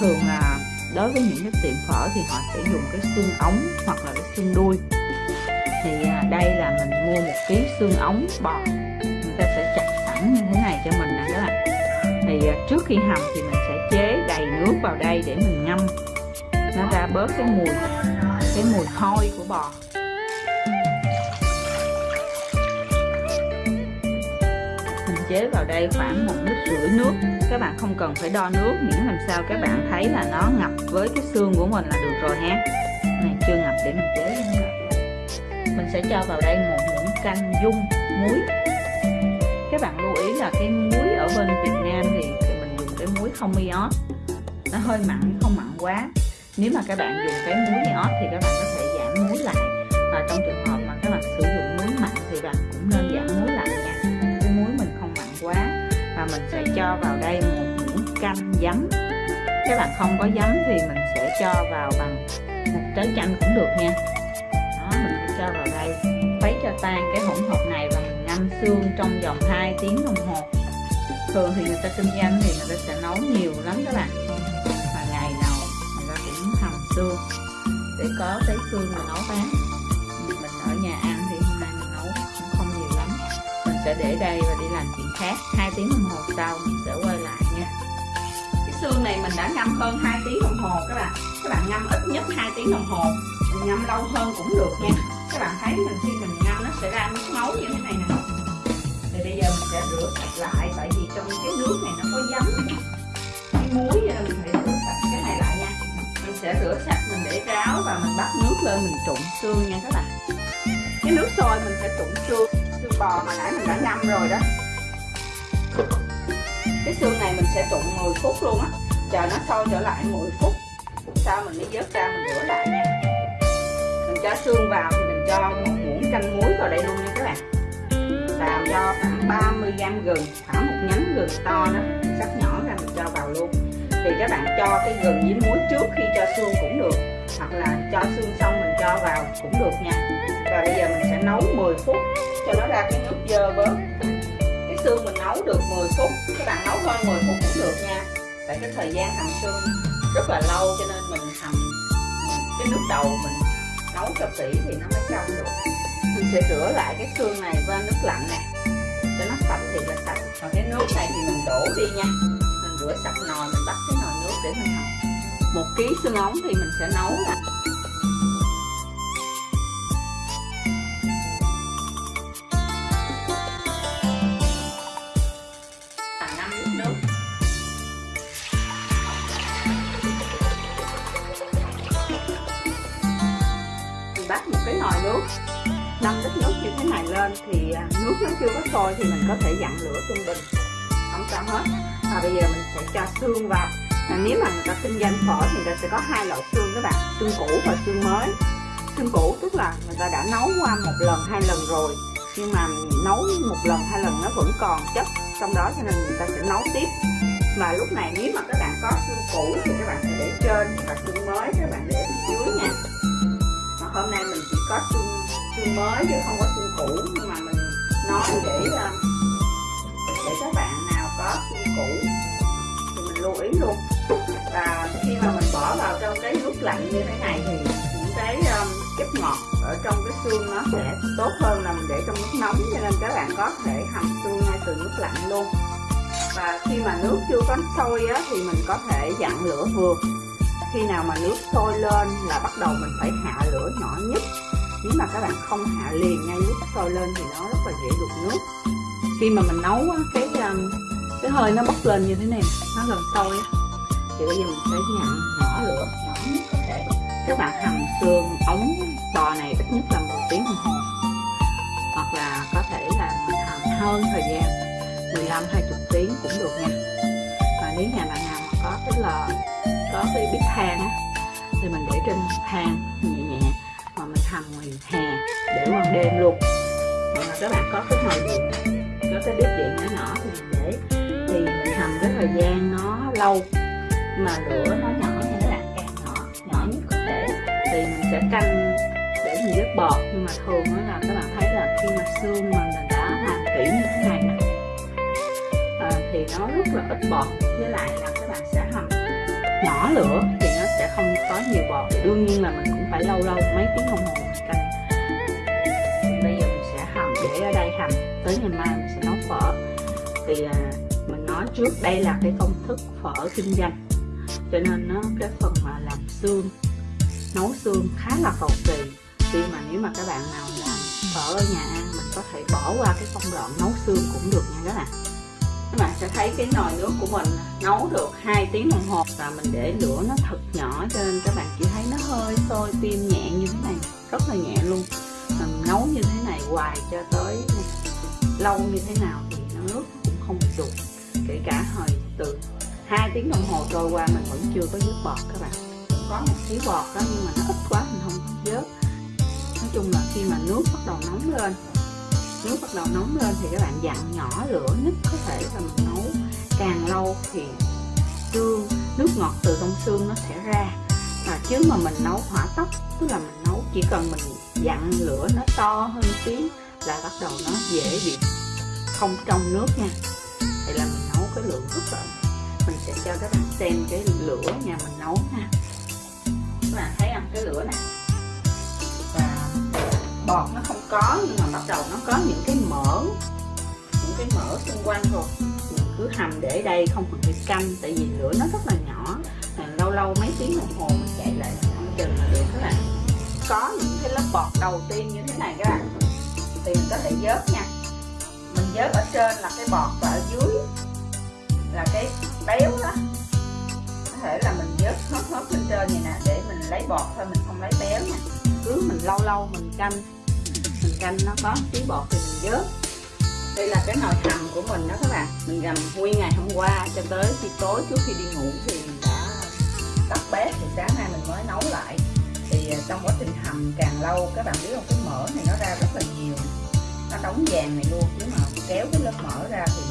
thường là đối với những cái tiệm phở thì họ sẽ dùng cái xương ống hoặc là cái xương đuôi. Thì à, đây là mình mua một ký xương ống bò người ta sẽ chặt sẵn như thế này cho mình nè các bạn. Thì à, trước khi hầm thì mình sẽ chế đầy nước vào đây để mình ngâm. Nó ra bớt cái mùi cái mùi hôi của bò. Mình chế vào đây khoảng một lít rưỡi nước các bạn không cần phải đo nước, miễn làm sao các bạn thấy là nó ngập với cái xương của mình là được rồi ha. Này, chưa ngập để mình chế mình sẽ cho vào đây một muỗng canh dung, muối. Các bạn lưu ý là cái muối ở bên Việt Nam thì mình dùng cái muối không iốt nó hơi mặn, không mặn quá. Nếu mà các bạn dùng cái muối iốt thì các bạn có thể giảm muối lại. Và trong trường hợp và mình sẽ cho vào đây một muỗng canh giấm. Các bạn không có giấm thì mình sẽ cho vào bằng một trái chanh cũng được nha. Đó, mình sẽ cho vào đây. Khuấy cho tan cái hỗn hợp này và mình ngâm xương trong vòng 2 tiếng đồng hồ. Thường thì người ta kinh doanh thì người ta sẽ nấu nhiều lắm các bạn. Và ngày nào người ta cũng hầm xương. Để có cái xương mà nấu bán. Mình ở nhà ăn thì hôm nay mình nấu cũng không nhiều lắm. Mình sẽ để đây và đi làm chuyện khác hai tiếng đồng hồ sau mình sẽ quay lại nha. Cái xương này mình đã ngâm hơn 2 tiếng đồng hồ các bạn. Các bạn ngâm ít nhất 2 tiếng đồng hồ. Mình ngâm lâu hơn cũng được nha. Các bạn thấy mình khi mình ngâm nó sẽ ra nước máu như thế này nè. Thì bây giờ mình sẽ rửa sạch lại, tại vì trong cái nước này nó có giấm. Cái muối nên mình phải rửa sạch cái này lại nha. Mình sẽ rửa sạch, mình để ráo và mình bắt nước lên mình trụng xương nha các bạn. Cái nước sôi mình sẽ trụng xương. Xương bò mà nãy mình đã ngâm rồi đó cái xương này mình sẽ trụng 10 phút luôn á. Chờ nó sôi trở lại 10 phút. Sau mình mới vớt ra mình rửa lại nha mình cho xương vào thì mình cho một muỗng canh muối vào đây luôn nha các bạn. Làm cho khoảng 30 g gừng, khoảng một nhánh gừng to đó cắt nhỏ ra mình cho vào luôn. Thì các bạn cho cái gừng với muối trước khi cho xương cũng được, hoặc là cho xương xong mình cho vào cũng được nha. Và bây giờ mình sẽ nấu 10 phút, cho nó ra cái nước dơ bớt xương mình nấu được 10 phút, các bạn nấu hơn 10 phút cũng được nha. Tại cái thời gian hầm xương rất là lâu, cho nên mình hầm cái nước đầu mình nấu cho kỹ thì nó mới trong được. Mình sẽ rửa lại cái xương này qua nước lạnh nè, cho nó sạch thì là sạch. Còn cái nước này thì mình đổ đi nha. Mình rửa sạch nồi, mình bắt cái nồi nước để mình hầm. Một ký xương ống thì mình sẽ nấu là ít nước như thế này lên thì à, nước nó chưa có sôi thì mình có thể dặn lửa trung bình. Không sao hết. Và bây giờ mình sẽ cho xương vào. À, nếu mà người ta kinh doanh phở thì người ta sẽ có hai loại xương các bạn xương cũ và xương mới. Xương cũ tức là người ta đã nấu qua một lần hai lần rồi nhưng mà nấu một lần hai lần nó vẫn còn chất trong đó cho nên người ta sẽ nấu tiếp. Mà lúc này nếu mà các bạn có xương cũ thì các bạn sẽ để trên và xương mới các bạn để phía dưới nha. Mà hôm nay mình chỉ có xương xương mới chứ không có xương cũ. Nhưng mà mình nói để để các bạn nào có xương cũ thì mình lưu ý luôn. Và khi mà mình bỏ vào trong cái nước lạnh như thế này thì những cái um, chất ngọt ở trong cái xương nó sẽ tốt hơn là mình để trong nước nóng. Cho nên các bạn có thể hầm xương ngay từ nước lạnh luôn. Và khi mà nước chưa có sôi á, thì mình có thể dặn lửa vừa. Khi nào mà nước sôi lên là bắt đầu mình phải hạ lửa nhỏ nhất nếu mà các bạn không hạ liền ngay nước sôi lên thì nó rất là dễ đục nước. Khi mà mình nấu cái um, cái hơi nó bốc lên như thế này, nó gần sôi thì bây giờ mình sẽ dặn nhỏ lửa, nhỏ nhất có thể. Các bạn hầm xương, ống, bò này ít nhất là một tiếng đồng hồ. Hoặc là có thể là mình hầm hơn thời gian 15 20 tiếng cũng được nha. Và nếu nhà bạn nào mà có cái lò, có cái bếp than á, thì mình để trên than nhẹ hầm ngoài hè để ban đêm luôn. Hoặc là các bạn có cái nồi điện có cái bếp điện nhỏ nhỏ thì mình để thì mình hầm cái thời gian nó lâu. Mà lửa nó nhỏ nha các bạn càng nhỏ nhỏ nhất có thể. Thì mình sẽ canh để mình rất bọt nhưng mà thường là các bạn thấy là khi mà xương mà mình đã làm kỹ như thế này nè à, thì nó rất là ít bọt. Với lại là các bạn sẽ hầm nhỏ lửa thì nó sẽ không có nhiều bọt. Thì đương nhiên là mình cũng phải lâu lâu mấy tiếng đồng hồ mình bây giờ mình sẽ hầm để ở đây hầm tới ngày mai mình sẽ nấu phở. Thì à, mình nói trước đây là cái công thức phở kinh doanh. Cho nên nó cái phần mà làm xương nấu xương khá là cầu kỳ. Khi mà nếu mà các bạn nào làm phở ở nhà ăn mình có thể bỏ qua cái công đoạn nấu xương cũng được nha các bạn các bạn sẽ thấy cái nồi nước của mình nấu được 2 tiếng đồng hồ. Và mình để lửa nó thật nhỏ cho nên các bạn chỉ thấy nó hơi sôi, tim nhẹ như thế này, rất là nhẹ luôn. Mình nấu như thế này hoài cho tới lâu như thế nào thì nó nước cũng không bị đục kể cả hồi từ hai tiếng đồng hồ trôi qua mình vẫn chưa có vớt bọt các bạn. Có một tí bọt đó nhưng mà nó ít quá mình không dớt nói chung là khi mà nước bắt đầu nóng lên nước bắt đầu nóng lên thì các bạn dặn nhỏ lửa nhất có thể là mình nấu. Càng lâu thì xương nước ngọt từ trong xương nó sẽ ra. Và chứ mà mình nấu hỏa tốc, tức là mình nấu chỉ cần mình dặn lửa nó to hơn tí là bắt đầu nó dễ bị không trong nước nha. Thì là mình nấu cái lượng rất là mình sẽ cho các bạn xem cái lửa nhà mình nấu nha. Các bạn thấy không? Cái lửa này và bọt nó có, nhưng mà bắt đầu nó có những cái mỡ, những cái mỡ xung quanh rồi mình cứ hầm để đây không cần phải canh, tại vì lửa nó rất là nhỏ. Lâu lâu mấy tiếng đồng hồ mình chạy lại không chừng là được các bạn. Có những cái lớp bọt đầu tiên như thế này các bạn. Thì mình có thể vớt nha. Mình vớt ở trên là cái bọt và ở dưới là cái béo đó. Có thể là mình vớt hết hết lên trên này nè, để mình lấy bọt thôi, mình không lấy béo nha. Cứ mình lâu lâu mình canh mình canh nó có tí bọt thì mình vớt đây là cái nồi hầm của mình đó các bạn. Mình gầm nguyên ngày hôm qua cho tới khi tối trước khi đi ngủ thì mình đã tắt bếp thì sáng nay mình mới nấu lại. Thì à, trong quá trình hầm càng lâu các bạn biết không cái mỡ này nó ra rất là nhiều. Nó đóng vàng này luôn nếu mà kéo cái lớp mỡ ra thì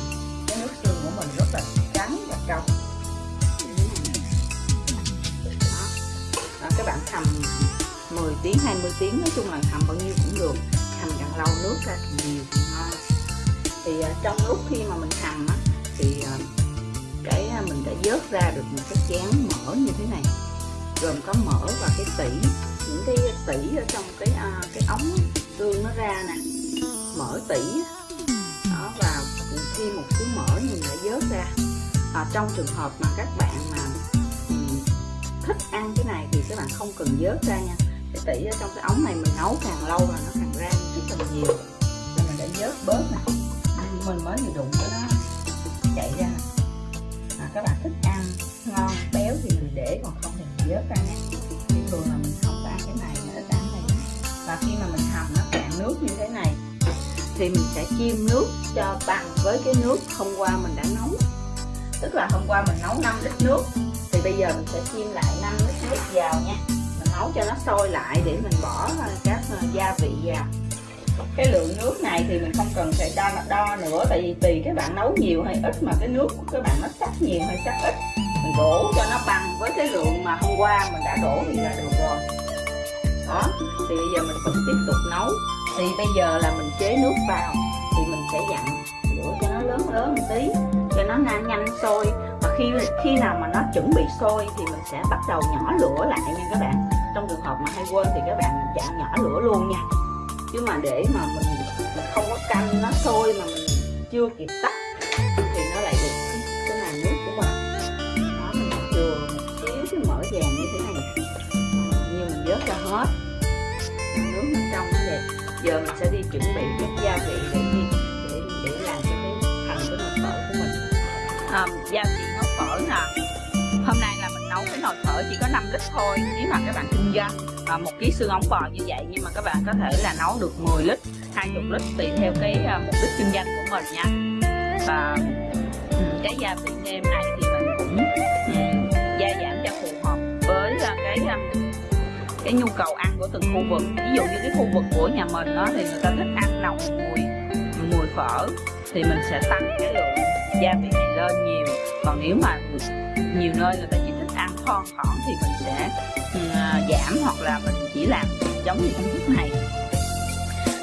cái nước xương của mình rất là trắng và trong. Đó, các bạn hầm 10 tiếng 20 tiếng nói chung là hầm bao nhiêu cũng được lau nước ra. Thì nhiều ngon thì uh, trong lúc khi mà mình hầm á, thì uh, cái uh, mình đã vớt ra được một cái chén mỡ như thế này. Gồm có mỡ và cái tỉ những cái tỉ ở trong cái uh, cái ống tương nó ra nè. Mỡ tỉ đó và thêm một xíu mỡ mình đã vớt ra. À, trong trường hợp mà các bạn mà um, thích ăn cái này thì các bạn không cần vớt ra nha tỉ ở trong cái ống này mình nấu càng lâu là nó càng ra rất là nhiều. Nên mình đã vớt bớt nè. Mình mới vừa đụng cái nó chạy ra. À, các bạn thích ăn ngon béo thì mình để còn không thì mình vớt ra nhé nhưng thường là mình không có ăn cái này nữa ít ăn này. Và khi mà mình hầm nó cạn nước như thế này thì mình sẽ chiêm nước cho bằng với cái nước hôm qua mình đã nấu. Tức là hôm qua mình nấu 5 lít nước thì bây giờ mình sẽ chiêm lại 5 lít nước vào nha nấu cho nó sôi lại để mình bỏ ờ, các ờ, gia vị vào. Cái lượng nước này thì mình không cần phải đo đo nữa, tại vì tùy các bạn nấu nhiều hay ít, mà cái nước của các bạn nó sắc nhiều hay sắc ít, mình đổ cho nó bằng với cái lượng mà hôm qua mình đã đổ thì là được rồi. Đó, thì bây giờ mình vẫn tiếp tục nấu. Thì bây giờ là mình chế nước vào, thì mình sẽ dặn lửa cho nó lớn lớn một tí, cho nó nhanh nhanh sôi. Và khi khi nào mà nó chuẩn bị sôi thì mình sẽ bắt đầu nhỏ lửa lại nha các bạn trong trường hợp mà hay quên thì các bạn chạm nhỏ lửa luôn nha. Chứ mà để mà mình, không có canh nó sôi mà mình chưa kịp tắt thì nó lại được cái này nước của mình. Đó mình chừa một xíu cái mỡ vàng như thế này. Như mình vớt ra hết. Nước bên trong nó đẹp. Giờ mình sẽ đi chuẩn bị các gia vị để đi để để làm cho cái thành cái nồi phở của mình. À, gia vị nấu phở nè. Hôm nay là cái nồi phở chỉ có 5 lít thôi nếu mà các bạn kinh doanh à, một ký xương ống bò như vậy nhưng mà các bạn có thể là nấu được 10 lít 20 lít tùy theo cái uh, mục đích kinh doanh của mình nha. Và ừ, cái gia vị nêm này thì mình cũng um, gia giảm cho phù hợp với uh, cái um, cái nhu cầu ăn của từng khu vực. Ví dụ như cái khu vực của nhà mình đó thì người ta thích ăn nồng mùi mùi phở thì mình sẽ tăng cái lượng gia vị này lên nhiều. Còn nếu mà nhiều nơi người ta thon thỏn thì mình sẽ uh, giảm hoặc là mình chỉ làm giống như công thức này.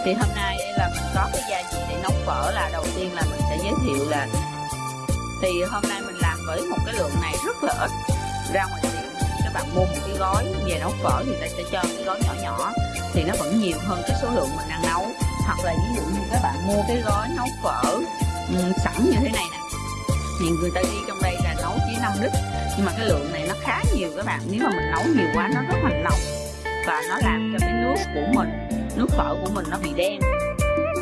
Thì hôm nay là mình có cái gia vị để nấu phở là đầu tiên là mình sẽ giới thiệu là thì hôm nay mình làm với một cái lượng này rất là ít. Ra ngoài tiệm các bạn mua một cái gói về nấu phở thì ta sẽ cho cái gói nhỏ nhỏ. Thì nó vẫn nhiều hơn cái số lượng mình đang nấu. Hoặc là ví dụ như các bạn mua cái gói nấu phở um, sẵn như thế này nè. Thì người ta ghi trong đây là nấu chỉ 5 lít nhưng mà cái lượng này nó khá nhiều các bạn. Nếu mà mình nấu nhiều quá nó rất là nồng và nó làm cho cái nước của mình nước phở của mình nó bị đen.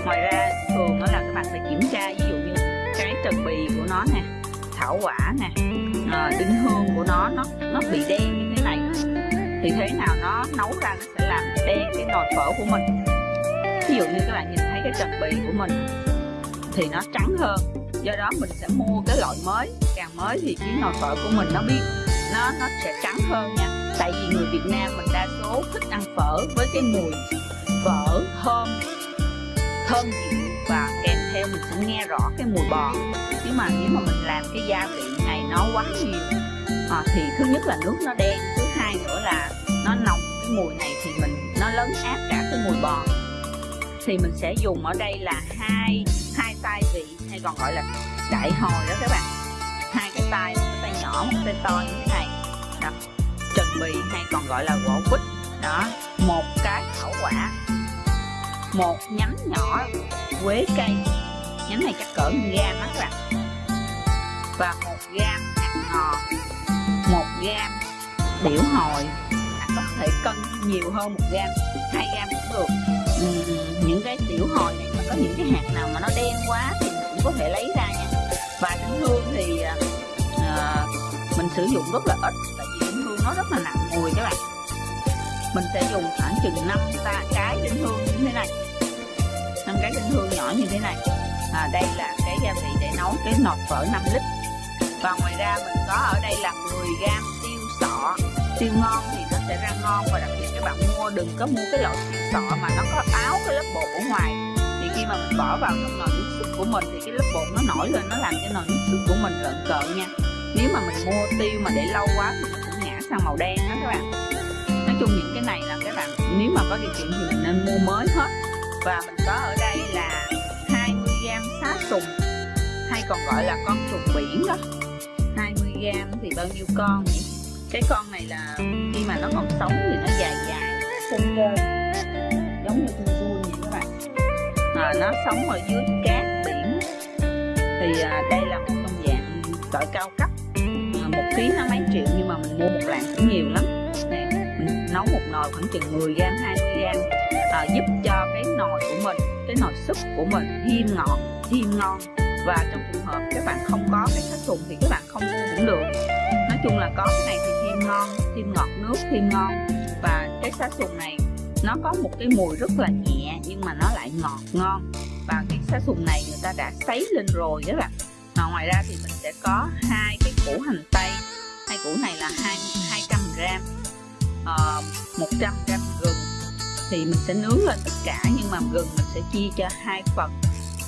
Ngoài ra thường đó là các bạn phải kiểm tra ví dụ như cái trần bì của nó nè thảo quả nè ờ, à, đinh hương của nó nó nó bị đen như thế này. Thì thế nào nó nấu ra nó sẽ làm đen cái nồi phở của mình. Ví dụ như các bạn nhìn thấy cái trần bì của mình thì nó trắng hơn do đó mình sẽ mua cái loại mới càng mới thì cái nồi phở của mình nó biết nó nó sẽ trắng hơn nha. Tại vì người Việt Nam mình đa số thích ăn phở với cái mùi phở thơm thơm dịu và kèm theo mình sẽ nghe rõ cái mùi bò. Nhưng mà nếu mà mình làm cái gia vị này nó quá nhiều à, thì thứ nhất là nước nó đen thứ hai nữa là nó nồng cái mùi này thì mình nó lớn áp cả cái mùi bò thì mình sẽ dùng ở đây là hai hai tay vị hay còn gọi là đại hồi đó các bạn. Hai cái tay một cái tay nhỏ một cái tay to như thế này. Đó. Trần bì hay còn gọi là gỗ quýt. Đó. Một cái thảo quả. Một nhánh nhỏ quế cây. Nhánh này chắc cỡ gam đó các bạn. Và một gam hạt ngò. Một gam tiểu hồi. Bạn có thể cân nhiều hơn một gam hai gam cũng được. Uhm, những cái tiểu hồi này mà có những cái hạt nào mà nó đen quá thì mình cũng có thể lấy ra nha. Và đinh hương thì uh, mình sử dụng rất là ít tại vì đinh hương nó rất là nặng mùi các bạn. Mình sẽ dùng khoảng chừng 5 ta cái đinh hương như thế này. Năm cái đinh hương nhỏ như thế này. À, đây là cái gia vị để nấu cái nọt phở 5 lít. Và ngoài ra mình có ở đây là 10 gram tiêu sọ tiêu ngon thì sẽ ra ngon và đặc biệt các bạn mua, đừng có mua cái loại tiêu sọ mà nó có áo cái lớp bột ở ngoài. Thì khi mà mình bỏ vào trong nồi nước súp của mình thì cái lớp bột nó nổi lên, nó làm cho nồi nước súp của mình lợn cợn nha. Nếu mà mình mua tiêu mà để lâu quá thì nó cũng ngã sang màu đen đó các bạn. Nói chung những cái này là các bạn, nếu mà có điều kiện thì mình nên mua mới hết. Và mình có ở đây là 20g xá sùng, hay còn gọi là con trùng biển đó. 20g thì bao nhiêu con nhỉ? Cái con này là khi mà nó còn sống thì nó dài dài. Xung cơ giống như con vuông vậy các bạn. À, nó sống ở dưới cát biển. Thì à, đây là một con dạng sợi cao cấp. À, một ký nó mấy triệu nhưng mà mình mua một lạng cũng nhiều lắm. Này mình nấu một nồi khoảng chừng 10 gram 20 gram à, giúp cho cái nồi của mình cái nồi súp của mình thêm ngọt thêm ngon. Và trong trường hợp các bạn không có cái sát sùng thì các bạn không mua cũng được chung là có cái này thì thêm ngon thêm ngọt nước thêm ngon. Và cái sát sùng này nó có một cái mùi rất là nhẹ nhưng mà nó lại ngọt ngon. Và cái sát sùng này người ta đã sấy lên rồi đó bạn. À, ngoài ra thì mình sẽ có hai cái củ hành tây. Hai củ này là hai 200 gram ờ, uh, 100 gram gừng. Thì mình sẽ nướng lên tất cả nhưng mà gừng mình sẽ chia cho hai phần.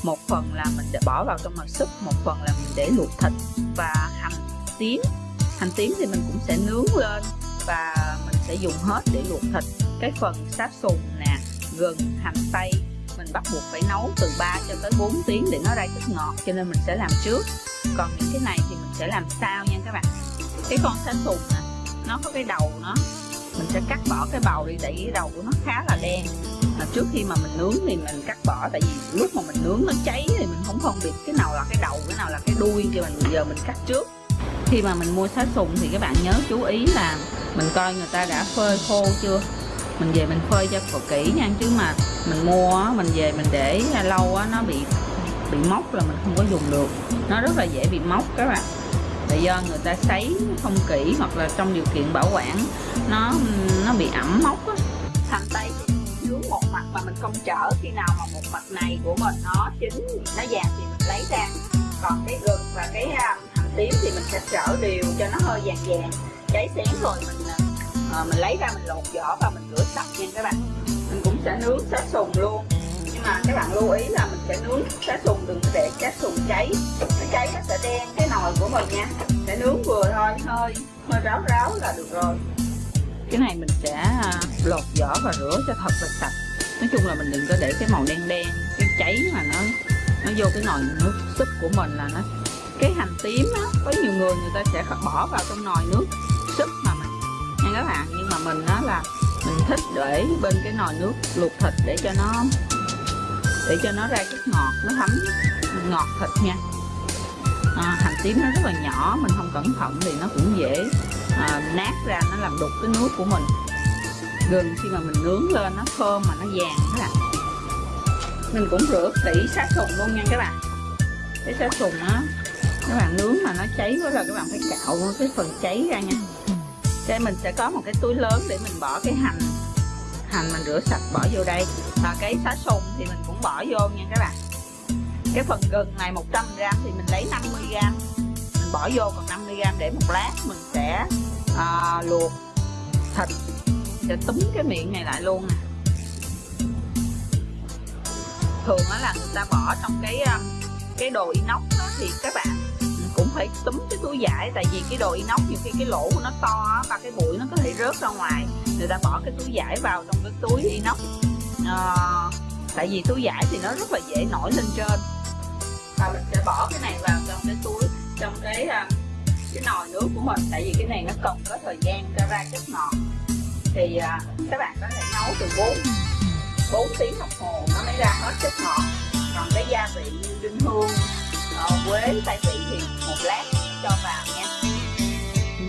Một phần là mình để bỏ vào trong nồi súp một phần là mình để luộc thịt và hành tím hành tím thì mình cũng sẽ nướng lên và mình sẽ dùng hết để luộc thịt. Cái phần sáp sùng nè, gừng, hành tây, mình bắt buộc phải nấu từ 3 cho tới 4 tiếng để nó ra chất ngọt, cho nên mình sẽ làm trước. Còn những cái này thì mình sẽ làm sau nha các bạn. Cái con sáp sùng nè, nó có cái đầu nó, mình sẽ cắt bỏ cái bầu đi tại vì cái đầu của nó khá là đen. Mà trước khi mà mình nướng thì mình cắt bỏ, tại vì lúc mà mình nướng nó cháy thì mình không phân biệt cái nào là cái đầu, cái nào là cái đuôi cho mình giờ mình cắt trước khi mà mình mua sát sùng thì các bạn nhớ chú ý là mình coi người ta đã phơi khô chưa? Mình về mình phơi cho kỹ nha, chứ mà mình mua mình về mình để lâu nó bị bị mốc là mình không có dùng được. Nó rất là dễ bị mốc các bạn. Là do người ta sấy không kỹ hoặc là trong điều kiện bảo quản, nó nó bị ẩm mốc á. Hành tây nướng một mặt mà mình không chở khi nào mà một mặt này của mình nó chín, nó vàng thì mình lấy ra. Còn cái gừng và cái à, tím thì mình sẽ trở đều cho nó hơi vàng vàng. Cháy xém rồi mình à, mình lấy ra mình lột vỏ và mình rửa sạch nha các bạn. Mình cũng sẽ nướng sát sùng luôn. Nhưng mà các bạn lưu ý là mình sẽ nướng sát sùng đừng để sát sùng cháy. Nó cháy nó sẽ đen cái nồi của mình nha. Sẽ nướng vừa thôi hơi hơi ráo ráo là được rồi. Cái này mình sẽ à, lột vỏ và rửa cho thật là sạch. Nói chung là mình đừng có để cái màu đen đen cái cháy mà nó nó vô cái nồi nước súp của mình là nó cái hành tím á có nhiều người người ta sẽ bỏ vào trong nồi nước súp mà mình nha các bạn. Nhưng mà mình nó là mình thích để bên cái nồi nước luộc thịt để cho nó để cho nó ra chất ngọt nó thấm ngọt thịt nha. À, hành tím nó rất là nhỏ mình không cẩn thận thì nó cũng dễ à, nát ra nó làm đục cái nước của mình. Gừng khi mà mình nướng lên nó thơm mà nó vàng các bạn. Mình cũng rửa kỹ sát sùng luôn nha các bạn. Cái sát sùng á các bạn nướng mà nó cháy quá là các bạn phải cạo cái phần cháy ra nha. Cái mình sẽ có một cái túi lớn để mình bỏ cái hành hành mình rửa sạch bỏ vô đây. Và cái xá sùng thì mình cũng bỏ vô nha các bạn. Cái phần gừng này 100g thì mình lấy 50g mình bỏ vô còn 50g để một lát mình sẽ à, luộc thịt. Sẽ túm cái miệng này lại luôn nè. Thường đó là người ta bỏ trong cái à, cái đồ inox đó, thì các bạn phải túm cái túi vải tại vì cái đồ inox nhiều khi cái lỗ của nó to và cái bụi nó có thể rớt ra ngoài. Người ta bỏ cái túi vải vào trong cái túi inox à, ờ, tại vì túi vải thì nó rất là dễ nổi lên trên. Và mình sẽ bỏ cái này vào trong cái túi trong cái ờ, cái nồi nước của mình tại vì cái này nó cần có thời gian cho ra chất ngọt. Thì ờ, các bạn có thể nấu từ 4 4 tiếng đồng hồ nó mới ra hết chất ngọt. Còn cái gia vị như đinh hương quế tay vị thì một lát cho vào nha.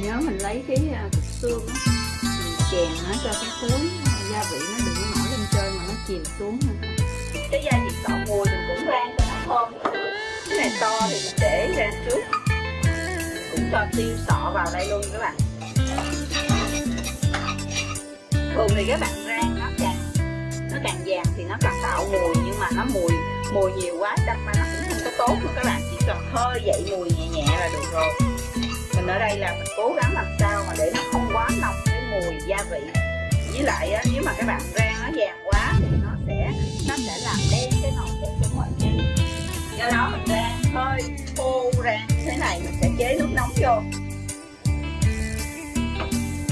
Nhớ mình lấy cái uh, cục xương á mình chèn nó cho cái cuối gia vị nó đừng có nổi lên trên mà nó chìm xuống nha cái gia vị tỏ mùi mình cũng rang cho nó thơm. Cái này to thì mình để ra trước. Cũng cho tiêu sọ vào đây luôn các bạn. Thường thì các bạn rang nó càng nó càng vàng thì nó càng tạo mùi nhưng mà nó mùi mùi nhiều quá đâm ra nó cũng không có tốt nữa các bạn chỉ cần hơi dậy mùi nhẹ nhẹ là được rồi. Mình ở đây là mình cố gắng làm sao mà để nó không quá nồng cái mùi gia vị. Với lại á, nếu mà các bạn rang nó vàng quá thì nó sẽ nó sẽ làm đen cái nồi của của mình. Nha do đó mình rang hơi khô rang thế này mình sẽ chế nước nóng vô.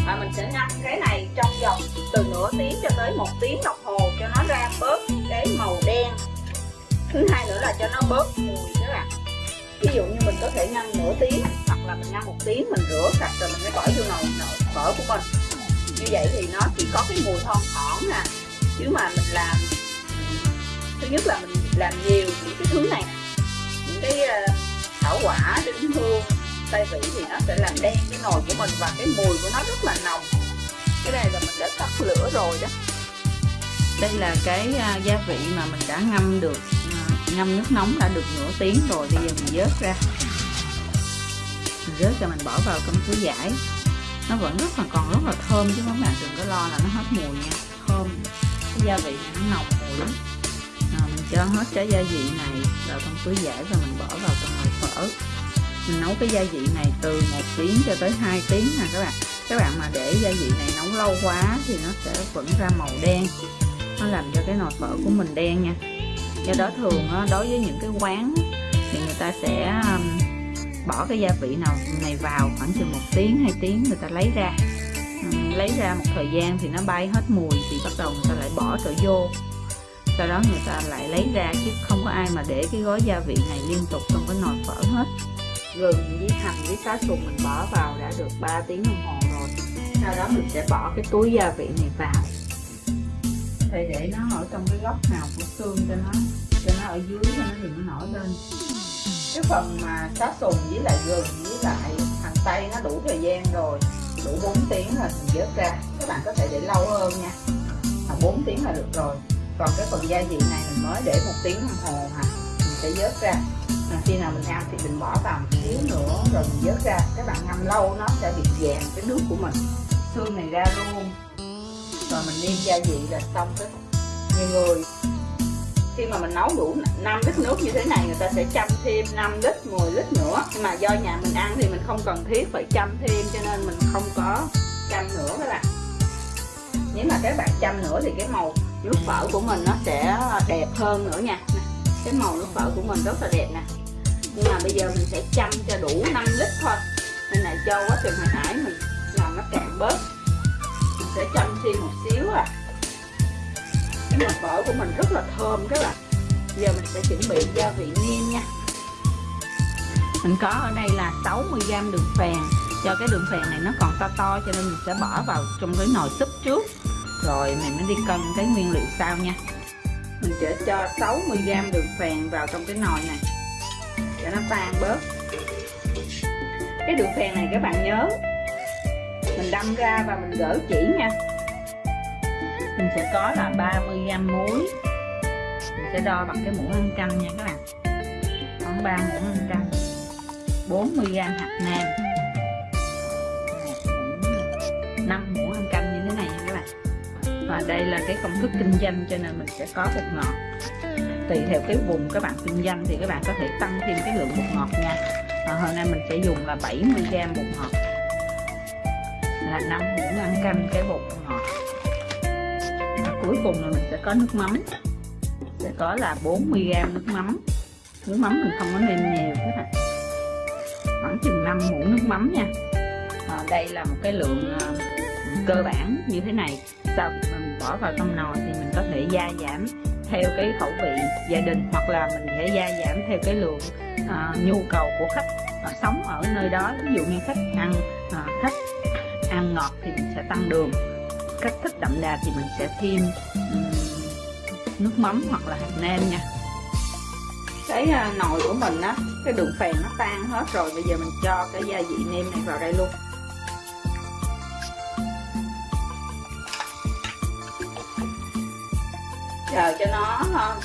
Và mình sẽ ngâm cái này trong vòng từ nửa tiếng cho tới một tiếng đồng hồ cho nó ra bớt cái màu đen. Thứ hai nữa là cho nó bớt mùi các bạn ví dụ như mình có thể ngâm nửa tiếng, hoặc là mình ngâm một tiếng, mình rửa sạch rồi mình mới bỏ vô nồi phở của mình. Như vậy thì nó chỉ có cái mùi thon thỏn nè chứ mà mình làm, thứ nhất là mình làm nhiều những cái thứ này, những cái ờ, thảo quả, đinh hương, tay vị thì nó sẽ làm đen cái nồi của mình và cái mùi của nó rất là nồng. Cái này là mình đã tắt lửa rồi đó. Đây là cái à, gia vị mà mình đã ngâm được ngâm nước nóng đã được nửa tiếng rồi bây giờ mình vớt ra. Mình vớt cho mình bỏ vào trong túi vải. Nó vẫn rất là còn rất là thơm chứ các bạn đừng có lo là nó hết mùi nha. Thơm cái gia vị này nó nồng mùi lắm. À, mình cho hết cái gia vị này vào trong túi vải và mình bỏ vào trong nồi phở. Mình nấu cái gia vị này từ một tiếng cho tới 2 tiếng nè các bạn. Các bạn mà để gia vị này nấu lâu quá thì nó sẽ vẫn ra màu đen. Nó làm cho cái nồi phở của mình đen nha do đó thường đối với những cái quán thì người ta sẽ bỏ cái gia vị nào này vào khoảng chừng một tiếng, hai tiếng người ta lấy ra. Lấy ra một thời gian thì nó bay hết mùi thì bắt đầu người ta lại bỏ trở vô. Sau đó người ta lại lấy ra chứ không có ai mà để cái gói gia vị này liên tục trong cái nồi phở hết. Gừng với hành với xá sùng mình bỏ vào đã được 3 tiếng đồng hồ rồi. Sau đó mình sẽ bỏ cái túi gia vị này vào thì để nó ở trong cái góc nào của xương cho nó cho nó ở dưới cho nó đừng nó nổi lên. Cái phần mà xá sùng với lại gừng với lại hành tây nó đủ thời gian rồi đủ 4 tiếng là mình vớt ra. Các bạn có thể để lâu hơn nha. À, 4 tiếng là được rồi. Còn cái phần gia vị này mình mới để một tiếng đồng hồ hả mình sẽ vớt ra. À, khi nào mình ăn thì mình bỏ vào một xíu nữa rồi mình vớt ra. Các bạn ngâm lâu nó sẽ bị vàng cái nước của mình. Xương này ra luôn mà mình nêm gia vị là xong hết. nhiều người. Khi mà mình nấu đủ 5 lít nước như thế này, người ta sẽ chăm thêm 5 lít 10 lít nữa. Nhưng mà do nhà mình ăn thì mình không cần thiết phải chăm thêm, cho nên mình không có chăm nữa các bạn. Nếu mà các bạn chăm nữa thì cái màu nước phở của mình nó sẽ đẹp hơn nữa nha. Cái màu nước phở của mình rất là đẹp nè. Nhưng mà bây giờ mình sẽ chăm cho đủ 5 lít thôi. Nên là cho quá trình hồi nãy mình làm nó cạn bớt sẽ chăm thêm một xíu à. Cái mặt phở của mình rất là thơm các bạn. Giờ mình sẽ chuẩn bị gia vị nêm nha. Mình có ở đây là 60g đường phèn. Do cái đường phèn này nó còn to to cho nên mình sẽ bỏ vào trong cái nồi súp trước. Rồi mình mới đi cân cái nguyên liệu sau nha. Mình sẽ cho 60g đường phèn vào trong cái nồi này. Để nó tan bớt. Cái đường phèn này các bạn nhớ mình đâm ra và mình gỡ chỉ nha. Mình sẽ có là 30g muối. Mình sẽ đo bằng cái muỗng ăn canh nha các bạn. Khoảng 3 muỗng ăn canh. 40g hạt nêm. 5 muỗng ăn canh như thế này nha các bạn. Và đây là cái công thức kinh doanh cho nên mình sẽ có bột ngọt. Tùy theo cái vùng các bạn kinh doanh thì các bạn có thể tăng thêm cái lượng bột ngọt nha. Và hôm nay mình sẽ dùng là 70g bột ngọt là 5 muỗng ăn canh cái bột ngọt. Và cuối cùng là mình sẽ có nước mắm. Sẽ có là 40g nước mắm. Nước mắm mình không có nên nhiều các bạn. Khoảng chừng 5 muỗng nước mắm nha. À, đây là một cái lượng uh, cơ bản như thế này. Sau khi mình bỏ vào trong nồi thì mình có thể gia giảm theo cái khẩu vị gia đình hoặc là mình sẽ gia giảm theo cái lượng uh, nhu cầu của khách uh, sống ở nơi đó. Ví dụ như khách ăn uh, khách ăn ngọt thì mình sẽ tăng đường. Cách thức đậm đà thì mình sẽ thêm um, nước mắm hoặc là hạt nêm nha. Cái uh, nồi của mình á cái đường phèn nó tan hết rồi bây giờ mình cho cái gia vị nêm này vào đây luôn. Chờ cho nó uh,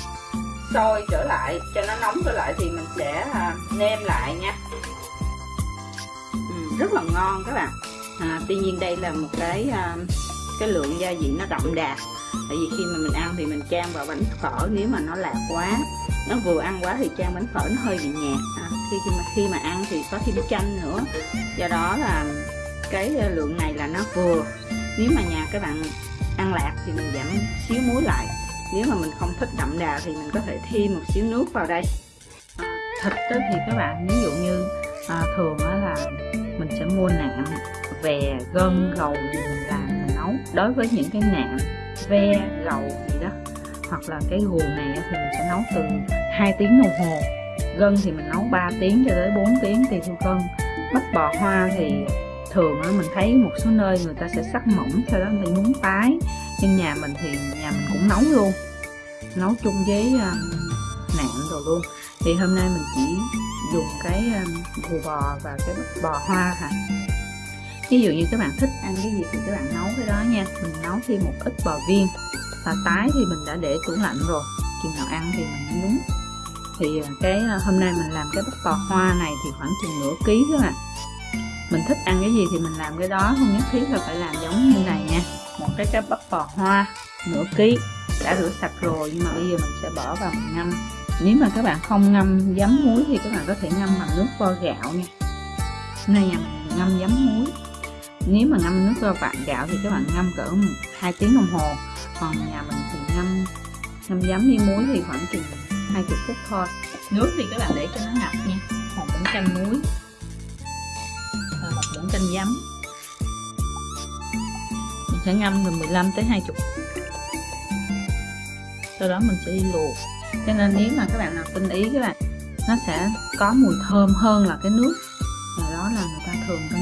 sôi trở lại cho nó nóng trở lại thì mình sẽ uh, nêm lại nha. Ừ, rất là ngon các bạn à, tuy nhiên đây là một cái à, cái lượng gia vị nó đậm đà. Tại vì khi mà mình ăn thì mình chan vào bánh phở nếu mà nó lạc quá nó vừa ăn quá thì chan bánh phở nó hơi bị nhạt. À, khi khi mà khi mà ăn thì có thêm chanh nữa. Do đó là cái à, lượng này là nó vừa. Nếu mà nhà các bạn ăn lạc thì mình giảm xíu muối lại. Nếu mà mình không thích đậm đà thì mình có thể thêm một xíu nước vào đây. Thịt đó thì các bạn ví dụ như à, thường đó là mình sẽ mua nạm về gân gầu gì mình làm mình nấu. Đối với những cái nạm ve gầu gì đó hoặc là cái guồng này thì mình sẽ nấu từ 2 tiếng đồng hồ. Gân thì mình nấu 3 tiếng cho tới 4 tiếng tùy theo cân bắp bò hoa thì thường á mình thấy một số nơi người ta sẽ sắc mỏng sau đó người ta nhúng tái. Nhưng nhà mình thì nhà mình cũng nấu luôn. Nấu chung với um, nạm rồi luôn. Thì hôm nay mình chỉ dùng cái um, bò và cái bắp bò hoa hả? Ví dụ như các bạn thích ăn cái gì thì các bạn nấu cái đó nha. Mình nấu thêm một ít bò viên. Và tái thì mình đã để tủ lạnh rồi. Chừng nào ăn thì mình nhúng thì à, cái à, hôm nay mình làm cái bắp bò hoa này thì khoảng chừng nửa ký các bạn. Mình thích ăn cái gì thì mình làm cái đó. Không nhất thiết là phải làm giống như này nha. Một cái cái bắp bò hoa, nửa ký. Đã rửa sạch rồi nhưng mà bây giờ mình sẽ bỏ vào mình ngâm. Nếu mà các bạn không ngâm giấm muối thì các bạn có thể ngâm bằng nước vo gạo nha. Nay nhà mình ngâm giấm muối nếu mà ngâm nước vo vạn gạo thì các bạn ngâm cỡ hai tiếng đồng hồ. Còn nhà mình thì ngâm ngâm giấm với muối thì khoảng chừng 20 phút thôi. Nước thì các bạn để cho nó ngập nha, một muỗng chanh muối và một muỗng chanh giấm. Mình sẽ ngâm từ 15 tới 20 sau đó mình sẽ đi luộc. Cho nên nếu mà các bạn nào tinh ý các bạn, nó sẽ có mùi thơm hơn là cái nước và đó là người ta thường có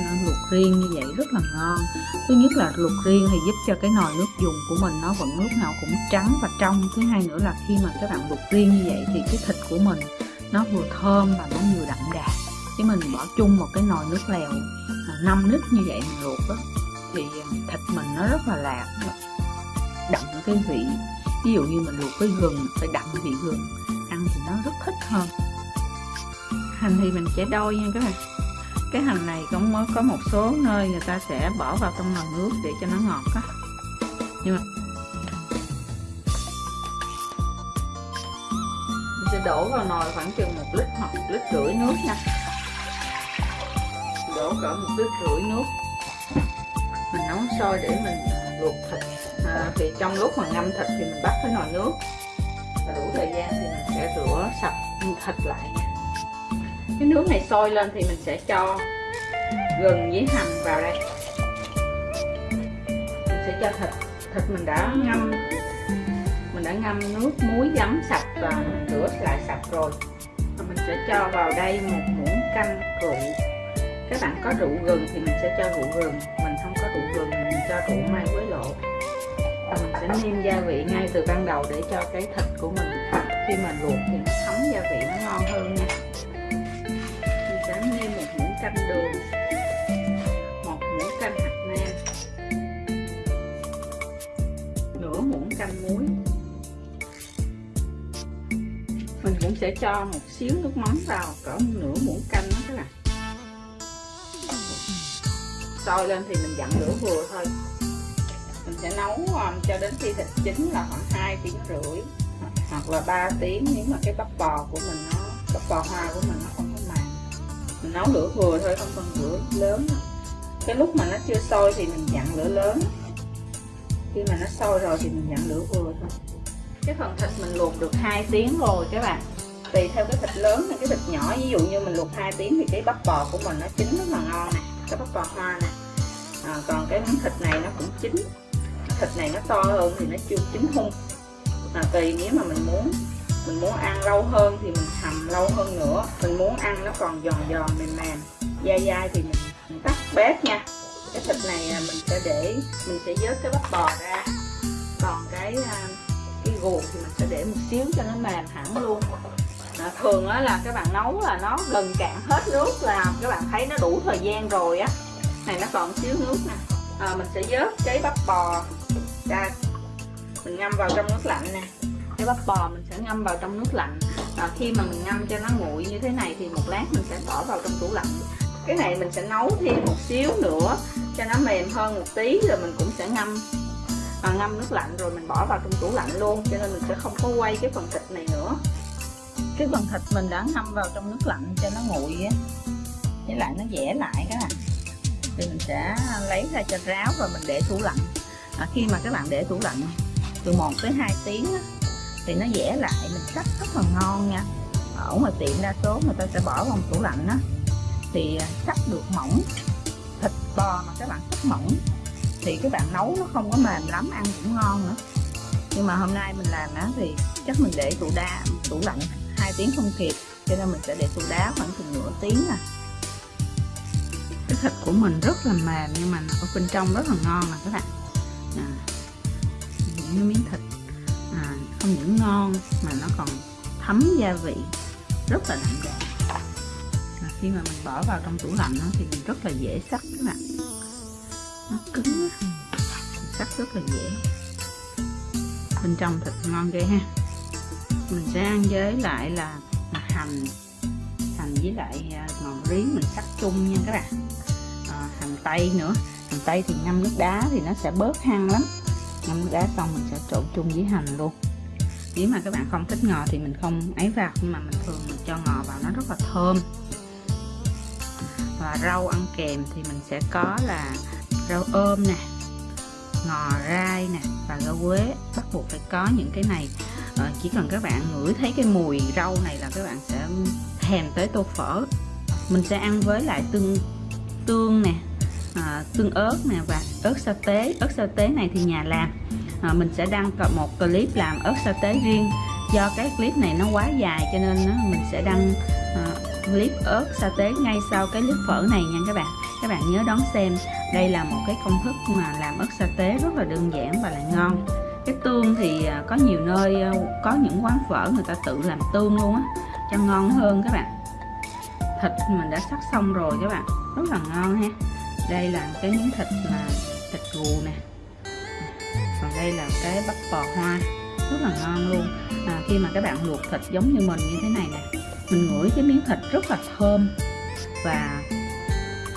riêng như vậy rất là ngon. Thứ nhất là luộc riêng thì giúp cho cái nồi nước dùng của mình nó vẫn lúc nào cũng trắng và trong. Thứ hai nữa là khi mà các bạn luộc riêng như vậy thì cái thịt của mình nó vừa thơm và nó vừa đậm đà. Chứ mình bỏ chung một cái nồi nước lèo à, 5 lít như vậy mình luộc đó thì à, thịt mình nó rất là lạc, đậm cái vị. Ví dụ như mình luộc với gừng, phải đậm vị gừng, ăn thì nó rất thích hơn. Hành thì mình sẽ đôi nha các bạn cái hành này cũng mới có một số nơi người ta sẽ bỏ vào trong nồi nước để cho nó ngọt á. Nhưng mà mình sẽ đổ vào nồi khoảng chừng một lít hoặc một lít rưỡi nước nha. Đổ cỡ một lít rưỡi nước. Mình nấu sôi để mình luộc thịt. À, thì trong lúc mà ngâm thịt thì mình bắt cái nồi nước. Và đủ thời gian thì mình sẽ rửa sạch thịt lại cái nước này sôi lên thì mình sẽ cho gừng với hành vào đây. Mình sẽ cho thịt. Thịt mình đã ngâm. Mình đã ngâm nước, muối, giấm, sạch và rửa lại sạch rồi. Và mình sẽ cho vào đây một muỗng canh rượu. Các bạn có rượu gừng thì mình sẽ cho rượu gừng. Mình không có rượu gừng mình cho rượu mai quế lộ và mình sẽ nêm gia vị ngay từ ban đầu để cho cái thịt của mình, khi mà luộc thì nó thấm gia vị nó ngon hơn nha một muỗng canh đường. Một muỗng canh hạt nêm. Nửa muỗng canh muối. Mình cũng sẽ cho một xíu nước mắm vào cỡ nửa muỗng canh đó các bạn. Sôi lên thì mình dặn lửa vừa thôi. Mình sẽ nấu um, cho đến khi thịt chín là khoảng 2 tiếng rưỡi hoặc là 3 tiếng nếu mà cái bắp bò của mình nó bắp bò hoa của mình nó không nấu lửa vừa thôi không cần lửa lớn cái lúc mà nó chưa sôi thì mình dặn lửa lớn. Khi mà nó sôi rồi thì mình dặn lửa vừa thôi. Cái phần thịt mình luộc được 2 tiếng rồi các bạn. Tùy theo cái thịt lớn hay cái thịt nhỏ. Ví dụ như mình luộc 2 tiếng thì cái bắp bò của mình nó chín rất là ngon nè. Cái bắp bò hoa nè. À, còn cái miếng thịt này nó cũng chín. Thịt này nó to hơn thì nó chưa chín hung. À, tùy nếu mà mình muốn mình muốn ăn lâu hơn thì mình hầm lâu hơn nữa. Mình muốn ăn nó còn giòn giòn mềm mềm dai dai thì mình, mình tắt bếp nha. Cái thịt này à, mình sẽ để mình sẽ vớt cái bắp bò ra. Còn cái à, cái guồng thì mình sẽ để một xíu cho nó mềm hẳn luôn. À, thường á là các bạn nấu là nó gần cạn hết nước là các bạn thấy nó đủ thời gian rồi á. Này nó còn xíu nước nè. À, mình sẽ vớt cái bắp bò ra. Mình ngâm vào trong nước lạnh nè cái bắp bò mình sẽ ngâm vào trong nước lạnh. À, khi mà mình ngâm cho nó nguội như thế này thì một lát mình sẽ bỏ vào trong tủ lạnh. Cái này mình sẽ nấu thêm một xíu nữa cho nó mềm hơn một tí rồi mình cũng sẽ ngâm. À, ngâm nước lạnh rồi mình bỏ vào trong tủ lạnh luôn cho nên mình sẽ không có quay cái phần thịt này nữa. Cái phần thịt mình đã ngâm vào trong nước lạnh cho nó nguội á với lại nó dẻ lại các bạn. Thì mình sẽ lấy ra cho ráo rồi mình để tủ lạnh. À, khi mà các bạn để tủ lạnh từ 1 tới 2 tiếng á, thì nó dẻ lại mình cắt rất là ngon nha. Ở ngoài tiệm đa số người ta sẽ bỏ vào tủ lạnh á thì à, cắt được mỏng thịt bò mà các bạn cắt mỏng thì các bạn nấu nó không có mềm lắm ăn cũng ngon nữa. Nhưng mà hôm nay mình làm á thì chắc mình để tủ đá tủ lạnh hai tiếng không kịp cho nên mình sẽ để tủ đá khoảng chừng nửa tiếng à. Cái thịt của mình rất là mềm nhưng mà ở bên trong rất là ngon nè các bạn. À, những miếng thịt không những ngon mà nó còn thấm gia vị rất là đậm đà. À, khi mà mình bỏ vào trong tủ lạnh đó, thì mình rất là dễ sắc các bạn. Nó cứng sắc rất là dễ. Bên trong thịt ngon ghê ha. Mình sẽ ăn với lại là hành. Hành với lại à, ngò rí mình sắc chung nha các bạn. À, hành tây nữa. Hành tây thì ngâm nước đá thì nó sẽ bớt hăng lắm. Ngâm nước đá xong mình sẽ trộn chung với hành luôn nếu mà các bạn không thích ngò thì mình không ấy vào nhưng mà mình thường mình cho ngò vào nó rất là thơm. Và rau ăn kèm thì mình sẽ có là rau ôm nè ngò rai nè và rau quế. Bắt buộc phải có những cái này. À, chỉ cần các bạn ngửi thấy cái mùi rau này là các bạn sẽ thèm tới tô phở. Mình sẽ ăn với lại tương tương nè à, tương ớt nè và ớt sa tế. Ớt sa tế này thì nhà làm à, mình sẽ đăng một clip làm ớt sa tế riêng. Do cái clip này nó quá dài cho nên mình sẽ đăng à, clip ớt sa tế ngay sau cái clip phở này nha các bạn. Các bạn nhớ đón xem. Đây là một cái công thức mà làm ớt sa tế rất là đơn giản và lại ngon. Cái tương thì à, có nhiều nơi à, có những quán phở người ta tự làm tương luôn á cho ngon hơn các bạn. Thịt mình đã sắc xong rồi các bạn. Rất là ngon ha. Đây là cái miếng thịt là thịt gù nè còn đây là cái bắp bò hoa rất là ngon luôn. À, khi mà các bạn luộc thịt giống như mình như thế này nè mình ngửi cái miếng thịt rất là thơm và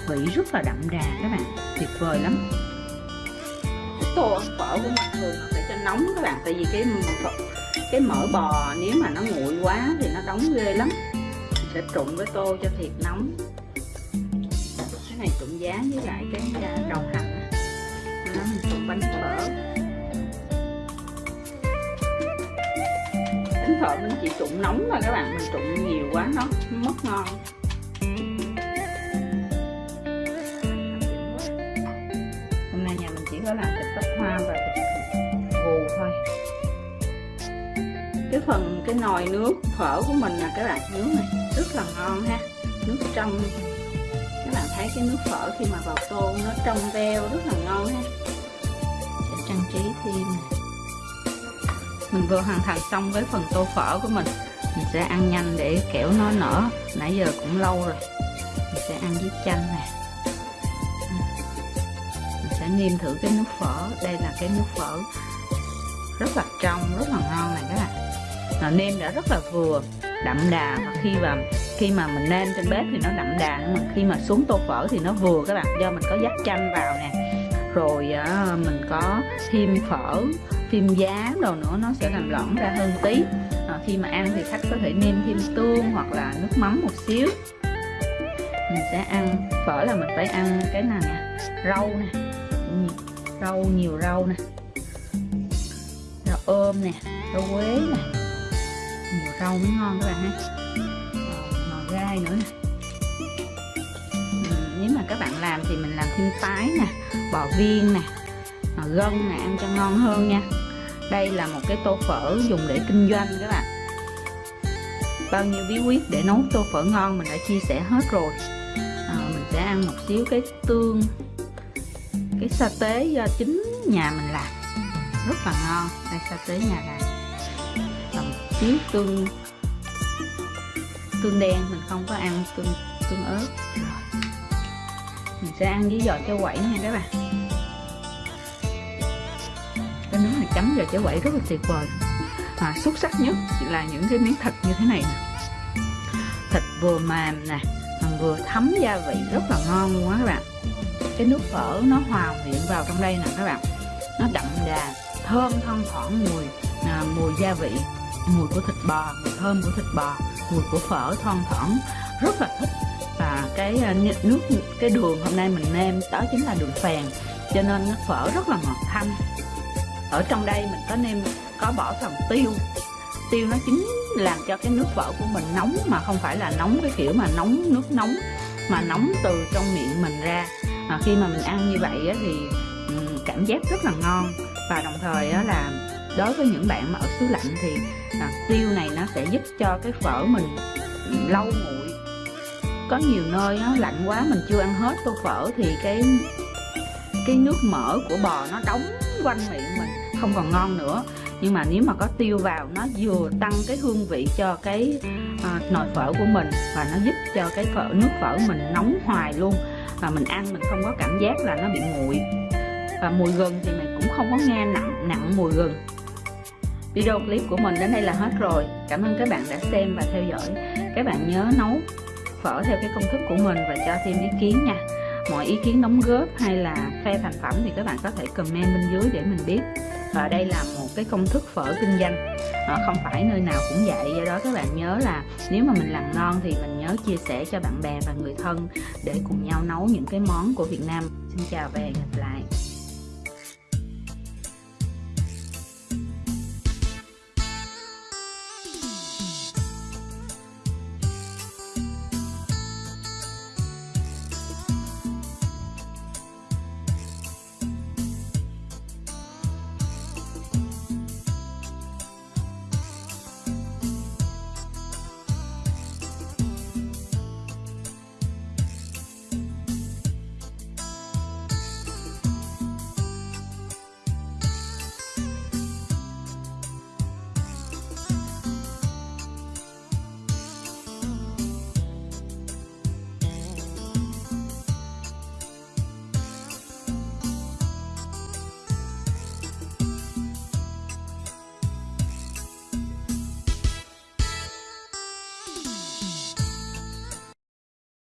vị rất là đậm đà các bạn tuyệt vời lắm. Cái tô ăn phở của mình thường phải cho nóng các bạn tại vì cái cái mỡ bò nếu mà nó nguội quá thì nó đóng ghê lắm. Mình sẽ trụng với tô cho thiệt nóng. Cái này trụng giá với lại cái à, đầu hành nó mình trụng bánh phở. Bánh phở mình chỉ trụng nóng mà các bạn, mình trụng nhiều quá, nó mất ngon. Hôm nay nhà mình chỉ có làm thịt bắp hoa và thịt gù thôi. Cái phần, cái nồi nước phở của mình là các bạn nướng này, rất là ngon ha, nước trong. Các bạn thấy cái nước phở khi mà vào tô nó trong veo rất là ngon ha. Sẽ trang trí thêm mình vừa hoàn thành xong với phần tô phở của mình. Mình sẽ ăn nhanh để kẻo nó nở. Nãy giờ cũng lâu rồi. Mình sẽ ăn với chanh nè. Mình sẽ nêm thử cái nước phở. Đây là cái nước phở rất là trong, rất là ngon này các bạn. Nó nêm đã rất là vừa, đậm đà. Và khi mà khi mà mình nêm trên bếp thì nó đậm đà nhưng mà khi mà xuống tô phở thì nó vừa các bạn. Do mình có dắt chanh vào nè. Rồi à, mình có thêm phở thêm giá đồ nữa nó sẽ làm lỏng ra hơn tí. À, khi mà ăn thì khách có thể nêm thêm tương hoặc là nước mắm một xíu. Mình sẽ ăn phở là mình phải ăn cái nào nè? Rau nè. Rau nhiều rau nè. Rau ôm nè rau quế nè. Nhiều rau mới ngon các bạn ha. Ờ, Ngò gai nữa nè. Nếu mà các bạn làm thì mình làm thêm tái nè bò viên nè. Ờ, gân nè ăn cho ngon hơn nha. Đây là một cái tô phở dùng để kinh doanh các bạn. Bao nhiêu bí quyết để nấu tô phở ngon mình đã chia sẻ hết rồi. À, mình sẽ ăn một xíu cái tương cái sa tế do chính nhà mình làm. Rất là ngon đây sa tế nhà làm. Và một xíu tương tương đen mình không có ăn tương tương ớt. Mình sẽ ăn với giò cháo quẩy nha các bạn. Chấm vào chả quẩy rất là tuyệt vời. À, xuất sắc nhất là những cái miếng thịt như thế này nè. Thịt vừa mềm nè vừa thấm gia vị rất là ngon luôn á các bạn. Cái nước phở nó hòa quyện vào trong đây nè các bạn. Nó đậm đà thơm thoang thoảng mùi à, mùi gia vị mùi của thịt bò mùi thơm của thịt bò mùi của phở thoang thoảng. Rất là thích. Và cái à, nước cái đường hôm nay mình nêm đó chính là đường phèn cho nên nước phở rất là ngọt thanh ở trong đây mình có nêm có bỏ phần tiêu. Tiêu nó chính làm cho cái nước vỡ của mình nóng mà không phải là nóng cái kiểu mà nóng nước nóng mà nóng từ trong miệng mình ra. À, khi mà mình ăn như vậy á, thì cảm giác rất là ngon. Và đồng thời á, là đối với những bạn mà ở xứ lạnh thì à, tiêu này nó sẽ giúp cho cái phở mình lâu nguội. Có nhiều nơi á, lạnh quá mình chưa ăn hết tô phở thì cái cái nước mỡ của bò nó đóng quanh miệng không còn ngon nữa. Nhưng mà nếu mà có tiêu vào nó vừa tăng cái hương vị cho cái à, nồi phở của mình và nó giúp cho cái phở nước phở mình nóng hoài luôn và mình ăn mình không có cảm giác là nó bị nguội. Và mùi gừng thì mình cũng không có nghe nặng nặng mùi gừng. Video clip của mình đến đây là hết rồi. Cảm ơn các bạn đã xem và theo dõi. Các bạn nhớ nấu phở theo cái công thức của mình và cho thêm ý kiến nha. Mọi ý kiến đóng góp hay là phe thành phẩm thì các bạn có thể comment bên dưới để mình biết và đây là một cái công thức phở kinh doanh. À, không phải nơi nào cũng vậy. Do đó các bạn nhớ là nếu mà mình làm ngon thì mình nhớ chia sẻ cho bạn bè và người thân để cùng nhau nấu những cái món của Việt Nam. Xin chào và hẹn gặp lại.